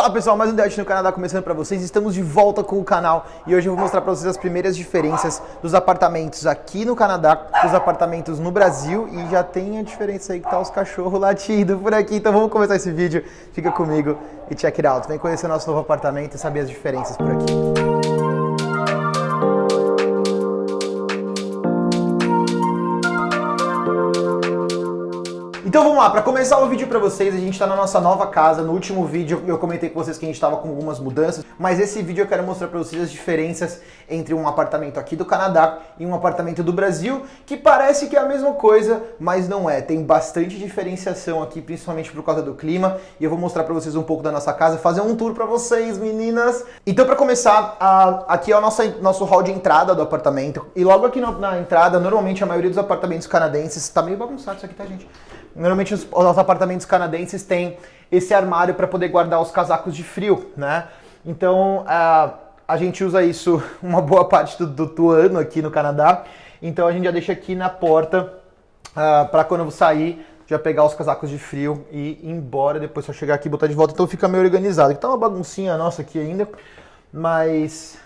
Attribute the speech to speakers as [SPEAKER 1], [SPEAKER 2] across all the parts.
[SPEAKER 1] Fala pessoal, mais um Date no Canadá começando para vocês. Estamos de volta com o canal e hoje eu vou mostrar para vocês as primeiras diferenças dos apartamentos aqui no Canadá, dos apartamentos no Brasil e já tem a diferença aí que tá os cachorros latindo por aqui. Então vamos começar esse vídeo. Fica comigo e check it out. Vem conhecer nosso novo apartamento e saber as diferenças por aqui. Então vamos lá, para começar o vídeo para vocês, a gente está na nossa nova casa. No último vídeo eu comentei com vocês que a gente estava com algumas mudanças, mas esse vídeo eu quero mostrar para vocês as diferenças entre um apartamento aqui do Canadá e um apartamento do Brasil, que parece que é a mesma coisa, mas não é. Tem bastante diferenciação aqui, principalmente por causa do clima, e eu vou mostrar para vocês um pouco da nossa casa, fazer um tour para vocês, meninas. Então para começar, aqui é o nosso, nosso hall de entrada do apartamento, e logo aqui na entrada, normalmente a maioria dos apartamentos canadenses, tá meio bagunçado isso aqui, tá gente? Normalmente os, os apartamentos canadenses têm esse armário para poder guardar os casacos de frio, né? Então a, a gente usa isso uma boa parte do, do, do, ano aqui no Canadá. Então a gente já deixa aqui na porta uh, para quando eu sair já pegar os casacos de frio e ir embora, depois só chegar aqui e botar de volta, então fica meio organizado. Tá uma baguncinha nossa aqui ainda, mas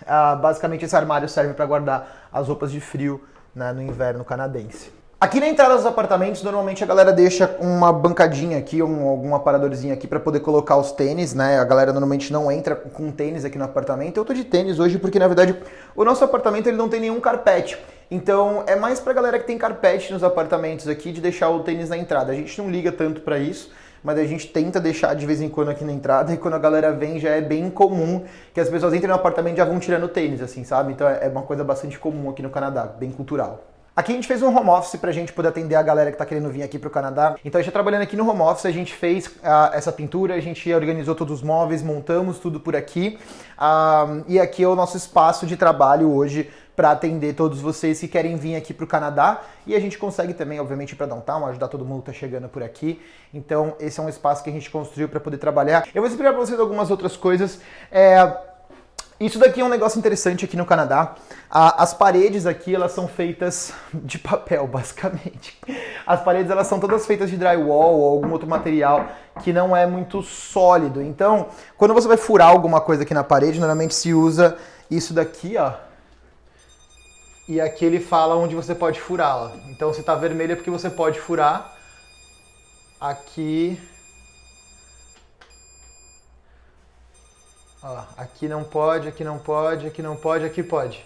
[SPEAKER 1] basicamente esse armário serve para guardar as roupas de frio né, no inverno canadense. Aqui na entrada dos apartamentos, normalmente a galera deixa uma bancadinha aqui, um, algum aparadorzinho aqui para poder colocar os tênis, né? A galera normalmente não entra com tênis aqui no apartamento. Eu tô de tênis hoje porque, na verdade, o nosso apartamento ele não tem nenhum carpete. Então, é mais pra galera que tem carpete nos apartamentos aqui de deixar o tênis na entrada. A gente não liga tanto para isso, mas a gente tenta deixar de vez em quando aqui na entrada e quando a galera vem já é bem comum que as pessoas entrem no apartamento e já vão tirando tênis, assim, sabe? Então é uma coisa bastante comum aqui no Canadá, bem cultural. Aqui a gente fez um home office pra gente poder atender a galera que tá querendo vir aqui pro Canadá. Então a gente tá trabalhando aqui no home office, a gente fez uh, essa pintura, a gente organizou todos os móveis, montamos tudo por aqui. Uh, e aqui é o nosso espaço de trabalho hoje para atender todos vocês que querem vir aqui para o Canadá e a gente consegue também, obviamente, para downtown, ajudar todo mundo que está chegando por aqui. Então, esse é um espaço que a gente construiu para poder trabalhar. Eu vou explicar para vocês algumas outras coisas. É, isso daqui é um negócio interessante aqui no Canadá. As paredes aqui, elas são feitas de papel, basicamente. As paredes, elas são todas feitas de drywall ou algum outro material que não é muito sólido. Então, quando você vai furar alguma coisa aqui na parede, normalmente se usa isso daqui, ó. E aqui ele fala onde você pode furar, ó. Então, se tá vermelho é porque você pode furar. Aqui Ó, aqui não pode, aqui não pode, aqui não pode, aqui pode.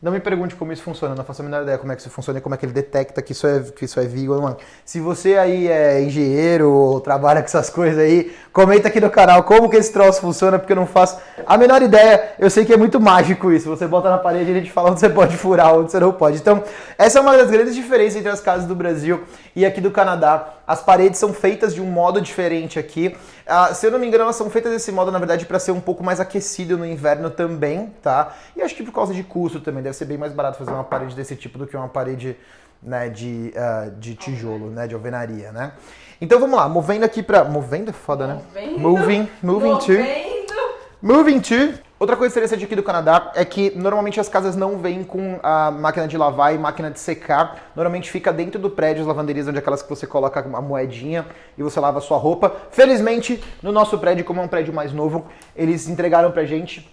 [SPEAKER 1] Não me pergunte como isso funciona, não faço a menor ideia como é que isso funciona e como é que ele detecta que isso é, que isso é vivo. Se você aí é engenheiro ou trabalha com essas coisas aí, comenta aqui no canal como que esse troço funciona, porque eu não faço a menor ideia. Eu sei que é muito mágico isso. Você bota na parede e a gente fala onde você pode furar, onde você não pode. Então, essa é uma das grandes diferenças entre as casas do Brasil e aqui do Canadá. As paredes são feitas de um modo diferente aqui. Uh, se eu não me engano, elas são feitas desse modo, na verdade, para ser um pouco mais aquecido no inverno também, tá? E acho que por causa de custo também, deve ser bem mais barato fazer uma parede desse tipo do que uma parede né, de, uh, de tijolo, né, de alvenaria, né? Então vamos lá, movendo aqui para Movendo é foda, né? Movendo. Moving, moving movendo. to... Moving to... Outra coisa interessante aqui do Canadá é que normalmente as casas não vêm com a máquina de lavar e máquina de secar. Normalmente fica dentro do prédio as lavanderias, onde é aquelas que você coloca a moedinha e você lava a sua roupa. Felizmente, no nosso prédio, como é um prédio mais novo, eles entregaram pra gente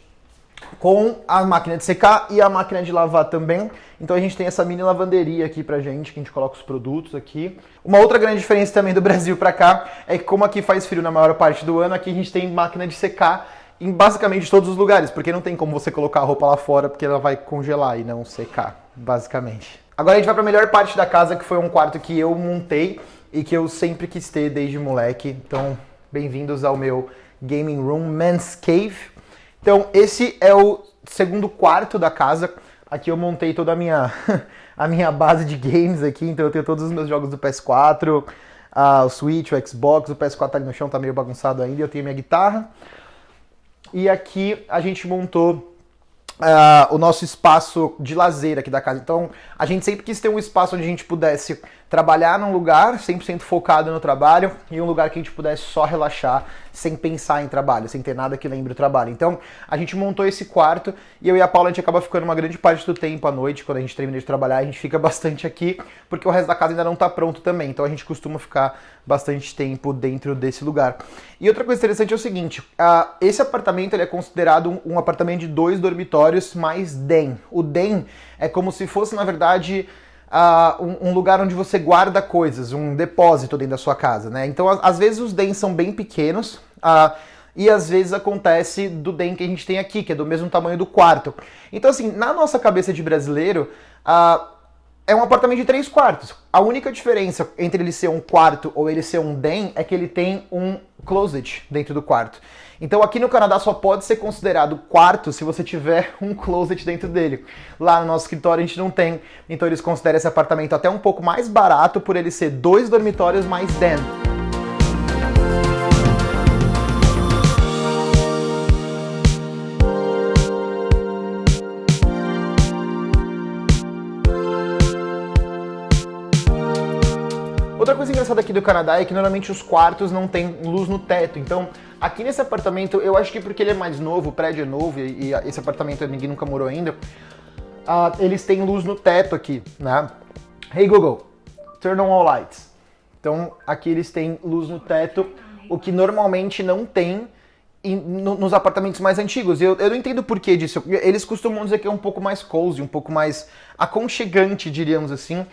[SPEAKER 1] com a máquina de secar e a máquina de lavar também. Então a gente tem essa mini lavanderia aqui pra gente, que a gente coloca os produtos aqui. Uma outra grande diferença também do Brasil pra cá é que como aqui faz frio na maior parte do ano, aqui a gente tem máquina de secar em basicamente todos os lugares, porque não tem como você colocar a roupa lá fora, porque ela vai congelar e não secar, basicamente. Agora a gente vai para a melhor parte da casa, que foi um quarto que eu montei e que eu sempre quis ter desde moleque. Então, bem-vindos ao meu gaming room Men's Cave. Então, esse é o segundo quarto da casa. Aqui eu montei toda a minha a minha base de games aqui, então eu tenho todos os meus jogos do PS4, uh, o Switch, o Xbox, o PS4 tá ali no chão, tá meio bagunçado ainda, eu tenho minha guitarra. E aqui a gente montou Uh, o nosso espaço de lazer aqui da casa. Então, a gente sempre quis ter um espaço onde a gente pudesse trabalhar num lugar 100% focado no trabalho e um lugar que a gente pudesse só relaxar sem pensar em trabalho, sem ter nada que lembre o trabalho. Então, a gente montou esse quarto e eu e a Paula a gente acaba ficando uma grande parte do tempo à noite, quando a gente termina de trabalhar, a gente fica bastante aqui, porque o resto da casa ainda não está pronto também. Então, a gente costuma ficar bastante tempo dentro desse lugar. E outra coisa interessante é o seguinte, uh, esse apartamento ele é considerado um, um apartamento de dois dormitórios mais den. O den é como se fosse, na verdade, uh, um, um, lugar onde você guarda coisas, um depósito dentro da sua casa, né? Então, às vezes os DEMs são bem pequenos, uh, e às vezes acontece do DEM que a gente tem aqui, que é do mesmo tamanho do quarto. Então, assim, na nossa cabeça de brasileiro, uh, é um apartamento de três quartos. A única diferença entre ele ser um quarto ou ele ser um DEM é que ele tem um closet dentro do quarto. Então aqui no Canadá só pode ser considerado quarto se você tiver um closet dentro dele. Lá no nosso escritório a gente não tem, então eles consideram esse apartamento até um pouco mais barato por ele ser dois dormitórios mais den. Outra coisa engraçada aqui do Canadá é que normalmente os quartos não têm luz no teto, então aqui nesse apartamento, eu acho que porque ele é mais novo, o prédio é novo e, esse apartamento ninguém nunca morou ainda, uh, eles têm luz no teto aqui, né? Hey Google, turn on all lights. Então aqui eles têm luz no teto, o que normalmente não tem nos apartamentos mais antigos. Eu, eu não entendo o porquê disso. Eles costumam dizer que é um pouco mais cozy, um pouco mais aconchegante, diríamos assim.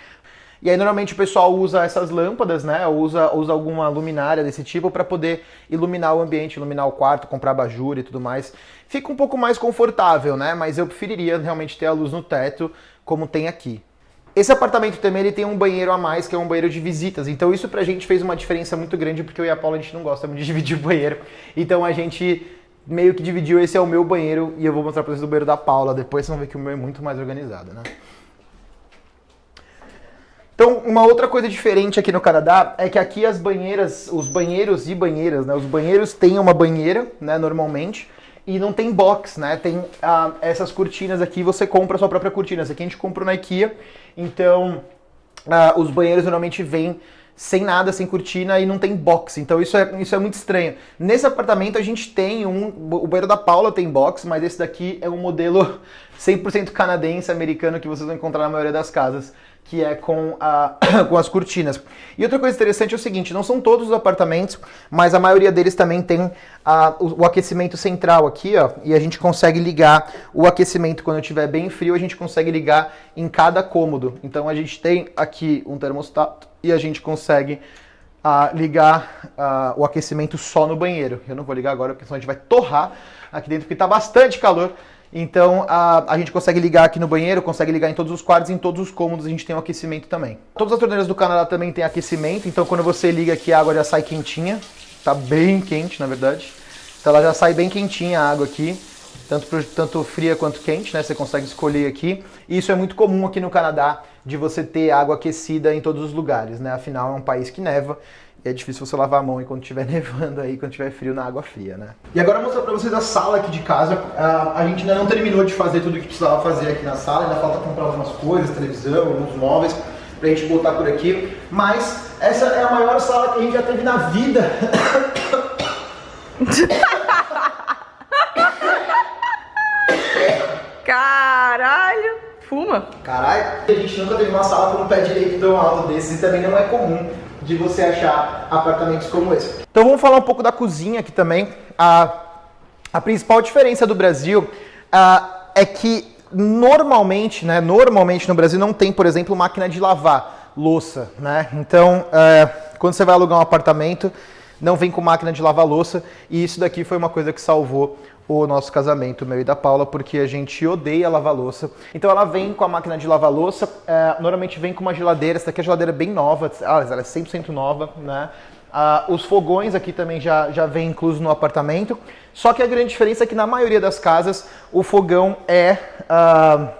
[SPEAKER 1] E aí normalmente o pessoal usa essas lâmpadas, né? Usa, usa alguma luminária desse tipo para poder iluminar o ambiente, iluminar o quarto, comprar abajur e tudo mais. Fica um pouco mais confortável, né? Mas eu preferiria realmente ter a luz no teto, como tem aqui. Esse apartamento também ele tem um banheiro a mais, que é um banheiro de visitas. Então isso pra gente fez uma diferença muito grande, porque eu e a Paula a gente não gosta muito de dividir o banheiro. Então a gente meio que dividiu, esse é o meu banheiro, e eu vou mostrar pra vocês o banheiro da Paula depois, vocês vão ver que o meu é muito mais organizado, né? Então, uma outra coisa diferente aqui no Canadá é que aqui as banheiras, os banheiros e banheiras, né? Os banheiros têm uma banheira, né, normalmente, e não tem box, né? Tem ah, essas cortinas aqui, você compra a sua própria cortina. Essa aqui a gente comprou na IKEA, então ah, os banheiros normalmente vêm sem nada, sem cortina e não tem box. Então isso é, isso é muito estranho. Nesse apartamento a gente tem um. O banheiro da Paula tem box, mas esse daqui é um modelo 100% canadense, americano, que vocês vão encontrar na maioria das casas que é com, a, com as cortinas. E outra coisa interessante é o seguinte, não são todos os apartamentos, mas a maioria deles também tem a, o, o, aquecimento central aqui, ó, e a gente consegue ligar o aquecimento quando estiver bem frio, a gente consegue ligar em cada cômodo. Então a gente tem aqui um termostato e a gente consegue a ligar a, o aquecimento só no banheiro. Eu não vou ligar agora, porque senão a gente vai torrar aqui dentro, porque está bastante calor. Então a, a gente consegue ligar aqui no banheiro, consegue ligar em todos os quartos, em todos os cômodos a gente tem um aquecimento também. Todas as torneiras do Canadá também tem aquecimento, então quando você liga aqui a água já sai quentinha, tá bem quente na verdade. Então ela já sai bem quentinha a água aqui, tanto, tanto fria quanto quente, né? Você consegue escolher aqui. E isso é muito comum aqui no Canadá, de você ter água aquecida em todos os lugares, né? Afinal é um país que neva é difícil você lavar a mão quando estiver nevando aí, quando estiver frio na água fria, né? E agora eu vou mostrar pra vocês a sala aqui de casa. Uh, a gente ainda não terminou de fazer tudo o que precisava fazer aqui na sala, ainda falta comprar algumas coisas, televisão, alguns móveis pra gente botar por aqui. Mas essa é a maior sala que a gente já teve na vida.
[SPEAKER 2] Caralho! Fuma!
[SPEAKER 1] Caralho! A gente nunca teve uma sala com um pé direito tão alto desses e também não é comum de você achar apartamentos como esse. Então vamos falar um pouco da cozinha aqui também. A, a principal diferença do Brasil é que normalmente, né, normalmente no Brasil não tem, por exemplo, máquina de lavar louça, né? Então, é, quando você vai alugar um apartamento, não vem com máquina de lavar louça e isso daqui foi uma coisa que salvou o nosso casamento, meu e da Paula, porque a gente odeia lavar louça. Então ela vem com a máquina de lavar louça, é, normalmente vem com uma geladeira, essa daqui é a geladeira bem nova, ela é 100% nova, né? Ah, os fogões aqui também já, já vem incluso no apartamento, só que a grande diferença é que na maioria das casas o fogão é ah,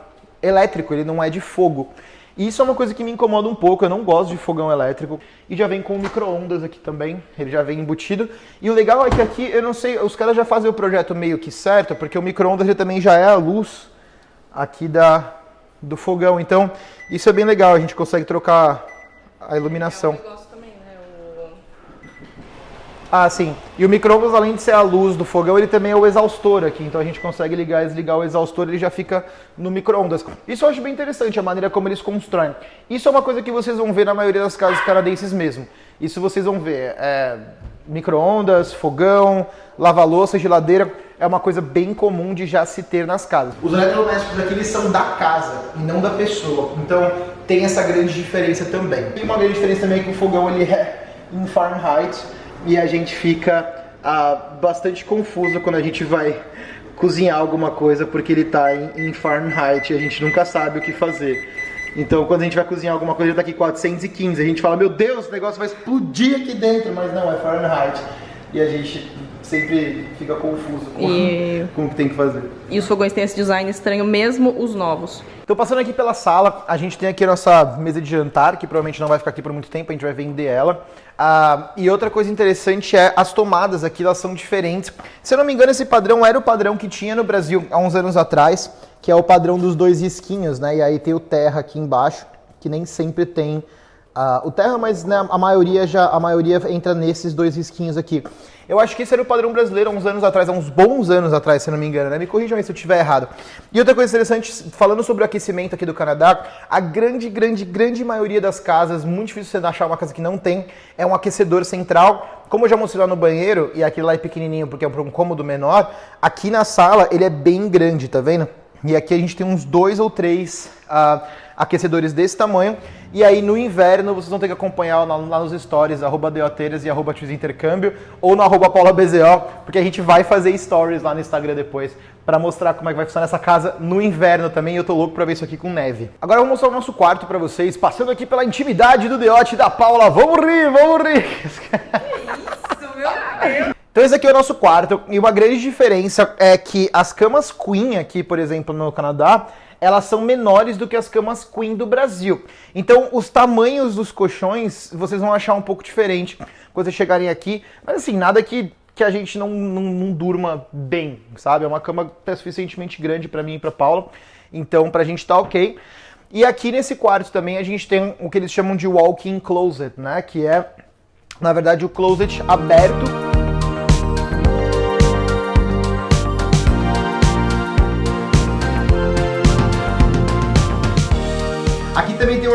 [SPEAKER 1] elétrico, ele não é de fogo. E isso é uma coisa que me incomoda um pouco, eu não gosto de fogão elétrico. E já vem com micro-ondas aqui também, ele já vem embutido. E o legal é que aqui, eu não sei, os caras já fazem o projeto meio que certo, porque o micro-ondas também já é a luz aqui da, do fogão. Então, isso é bem legal, a gente consegue trocar a iluminação.
[SPEAKER 2] É um negócio também, né? O...
[SPEAKER 1] Ah, sim. E o micro-ondas, além de ser a luz do fogão, ele também é o exaustor aqui. Então a gente consegue ligar e desligar o exaustor, ele já fica no micro-ondas. Isso eu acho bem interessante, a maneira como eles constroem. Isso é uma coisa que vocês vão ver na maioria das casas canadenses mesmo. Isso vocês vão ver. É, micro-ondas, fogão, lava-louça, geladeira. É uma coisa bem comum de já se ter nas casas. Os eletrodomésticos aqui eles são da casa e não da pessoa. Então tem essa grande diferença também. E uma grande diferença também que o fogão ele é em Fahrenheit e a gente fica ah, bastante confuso quando a gente vai cozinhar alguma coisa porque ele está em, em Fahrenheit e a gente nunca sabe o que fazer. Então, quando a gente vai cozinhar alguma coisa, ele tá aqui 415. A gente fala, meu Deus, o negócio vai explodir aqui dentro. Mas não, é Fahrenheit. E a gente sempre fica confuso com,
[SPEAKER 2] E-
[SPEAKER 1] com o que tem que fazer.
[SPEAKER 2] E os fogões têm esse design estranho, mesmo os novos.
[SPEAKER 1] Então, passando aqui pela sala, a gente tem aqui a nossa mesa de jantar, que provavelmente não vai ficar aqui por muito tempo, a gente vai vender ela. Ah, e outra coisa interessante é as tomadas aqui, elas são diferentes. Se eu não me engano, esse padrão era o padrão que tinha no Brasil há uns anos atrás, que é o padrão dos dois risquinhos, né? E aí tem o terra aqui embaixo, que nem sempre tem ah, o terra, mas né, a maioria já a maioria entra nesses dois risquinhos aqui. Eu acho que esse era o padrão brasileiro há uns anos atrás, há uns bons anos atrás, se não me engano, né? Me corrijam aí se eu estiver errado. E outra coisa interessante, falando sobre o aquecimento aqui do Canadá, a grande, grande, grande maioria das casas, muito difícil você achar uma casa que não tem, é um aquecedor central. Como eu já mostrei lá no banheiro, e aquele lá é pequenininho porque é um cômodo menor, aqui na sala ele é bem grande, tá vendo? E aqui a gente tem uns dois ou três ah, aquecedores desse tamanho. E aí no inverno vocês vão ter que acompanhar lá, lá nos stories, arroba Deoteiras e arroba Intercâmbio, ou no arroba porque a gente vai fazer stories lá no Instagram depois para mostrar como é que vai funcionar essa casa no inverno também. Eu tô louco pra ver isso aqui com neve. Agora eu vou mostrar o nosso quarto pra vocês, passando aqui pela intimidade do Deote da Paula. Vamos rir, vamos rir!
[SPEAKER 2] Isso, meu Deus!
[SPEAKER 1] Então esse aqui é o nosso quarto e uma grande diferença é que as camas queen aqui, por exemplo, no Canadá, elas são menores do que as camas queen do Brasil. Então os tamanhos dos colchões vocês vão achar um pouco diferente quando vocês chegarem aqui, mas assim, nada que que a gente não, não, não durma bem, sabe? É uma cama até suficientemente grande pra mim e pra Paula, então pra gente tá ok. E aqui nesse quarto também a gente tem o que eles chamam de walk-in closet, né? Que é, na verdade, o closet aberto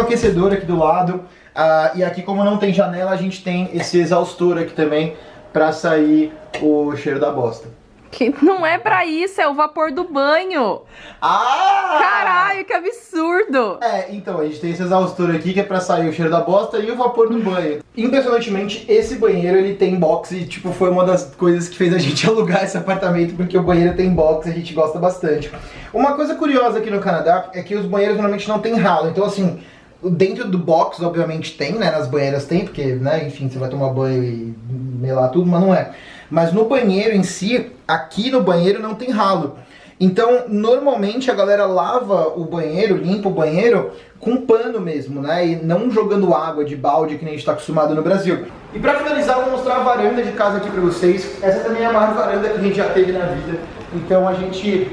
[SPEAKER 1] aquecedor aqui do lado. ah, e aqui, como não tem janela, a gente tem esse exaustor aqui também pra sair o cheiro da bosta.
[SPEAKER 2] Que não é pra isso, é o vapor do banho.
[SPEAKER 1] Ah!
[SPEAKER 2] Caralho, que absurdo.
[SPEAKER 1] É, então, a gente tem esse exaustor aqui que é pra sair o cheiro da bosta e o vapor do banho. Impressionantemente, esse banheiro ele tem box e, tipo, foi uma das coisas que fez a gente alugar esse apartamento, porque o banheiro tem box e a gente gosta bastante. Uma coisa curiosa aqui no Canadá é que os banheiros normalmente não tem ralo, então assim. Dentro do box, obviamente, tem, né? Nas banheiras tem, porque, né, enfim, você vai tomar banho e melar tudo, mas não é. Mas no banheiro em si, aqui no banheiro não tem ralo. Então, normalmente a galera lava o banheiro, limpa o banheiro com pano mesmo, né? E não jogando água de balde que nem a gente tá acostumado no Brasil. E pra finalizar, vou mostrar a varanda de casa aqui pra vocês. Essa também é a maior varanda que a gente já teve na vida. Então a gente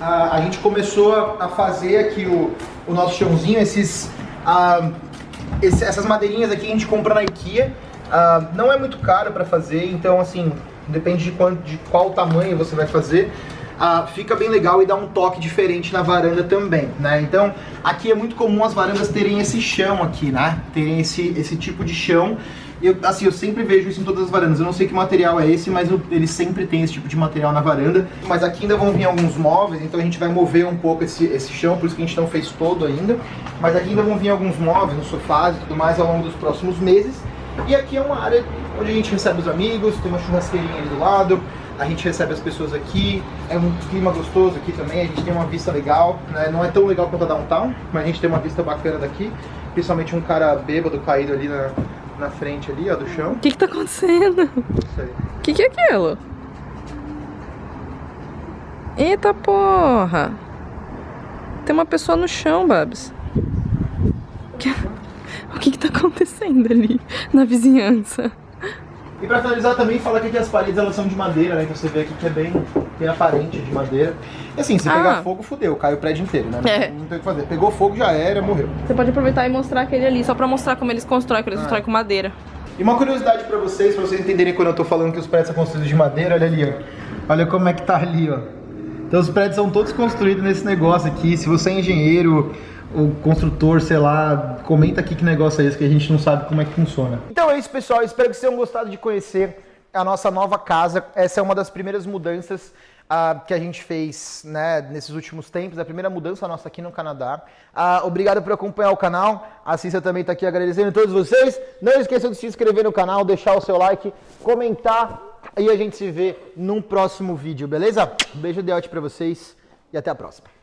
[SPEAKER 1] a, a gente começou a, a fazer aqui o, o nosso chãozinho, esses, ah, esse- essas madeirinhas aqui a gente compra na IKEA. Ah, não é muito caro para fazer, então assim, depende de, quanto, de qual tamanho você vai fazer. Ah, fica bem legal e dá um toque diferente na varanda também, né? Então, aqui é muito comum as varandas terem esse chão aqui, né? Terem esse, esse tipo de chão. Eu, assim, eu sempre vejo isso em todas as varandas. Eu não sei que material é esse, mas o- eles sempre têm esse tipo de material na varanda. Mas aqui ainda vão vir alguns móveis, então a gente vai mover um pouco esse, esse chão, por isso que a gente não fez todo ainda. Mas aqui ainda vão vir alguns móveis, uns sofás e tudo mais ao longo dos próximos meses. E aqui é uma área onde a gente recebe os amigos, tem uma churrasqueirinha ali do lado, a gente recebe as pessoas aqui, é um clima gostoso aqui também, a gente tem uma vista legal, né? não é tão legal quanto a downtown, mas a gente tem uma vista bacana daqui, principalmente um cara bêbado caído ali na, na frente ali, ó, do chão.
[SPEAKER 2] O que que tá acontecendo?
[SPEAKER 1] Isso aí.
[SPEAKER 2] O que que é aquilo? Eita porra! Tem uma pessoa no chão, Babs. Que- O que que tá acontecendo ali na vizinhança?
[SPEAKER 1] E pra finalizar também, falar que aqui as paredes elas são de madeira, né? Então você vê aqui que é bem, bem aparente de madeira. E assim, se
[SPEAKER 2] Ah.
[SPEAKER 1] pegar fogo, fudeu, cai o prédio inteiro, né?
[SPEAKER 2] É.
[SPEAKER 1] não tem o que fazer. Pegou fogo, já era, morreu.
[SPEAKER 2] Você pode aproveitar e mostrar aquele ali, só pra mostrar como eles constroem, que eles constroem com madeira.
[SPEAKER 1] E uma curiosidade pra vocês, pra vocês entenderem quando eu tô falando que os prédios são construídos de madeira, olha ali, ó. Olha como é que tá ali, ó. Então os prédios são todos construídos nesse negócio aqui. Se você é engenheiro ou construtor, sei lá, comenta aqui que negócio é esse que a gente não sabe como é que funciona. Então é isso, pessoal. Espero que vocês tenham gostado de conhecer a nossa nova casa. Essa é uma das primeiras mudanças ah, que a gente fez né, nesses últimos tempos. É a primeira mudança nossa aqui no Canadá. Ah, obrigado por acompanhar o canal. A Cissa também está aqui agradecendo a todos vocês. Não esqueçam de se inscrever no canal, deixar o seu like, comentar e a gente se vê num próximo vídeo, beleza? Beijo de para vocês e até a próxima.